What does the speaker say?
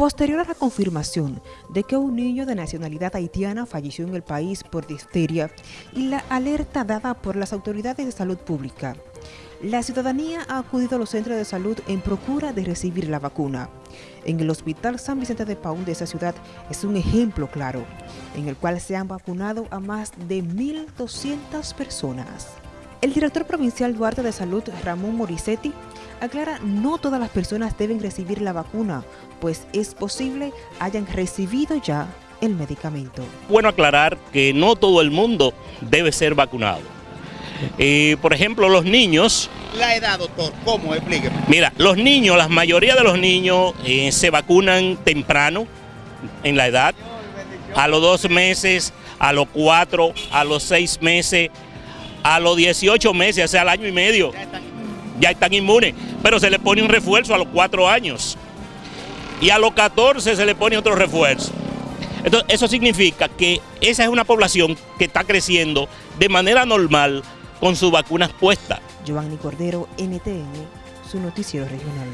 Posterior a la confirmación de que un niño de nacionalidad haitiana falleció en el país por difteria y la alerta dada por las autoridades de salud pública, la ciudadanía ha acudido a los centros de salud en procura de recibir la vacuna. En el Hospital San Vicente de Paún de esa ciudad es un ejemplo claro, en el cual se han vacunado a más de 1.200 personas. El director provincial Duarte de Salud, Ramón Moricetti, aclara no todas las personas deben recibir la vacuna, pues es posible hayan recibido ya el medicamento. Bueno aclarar que no todo el mundo debe ser vacunado. Eh, por ejemplo, los niños... La edad, doctor, ¿cómo? Explíqueme. Mira, los niños, la mayoría de los niños eh, se vacunan temprano en la edad, a los dos meses, a los cuatro, a los seis meses, a los 18 meses, o sea, al año y medio, ya están inmunes, pero se le pone un refuerzo a los 4 años y a los 14 se le pone otro refuerzo. Entonces, eso significa que esa es una población que está creciendo de manera normal con sus vacunas puestas. Giovanni Cordero, NTN, su noticiero regional.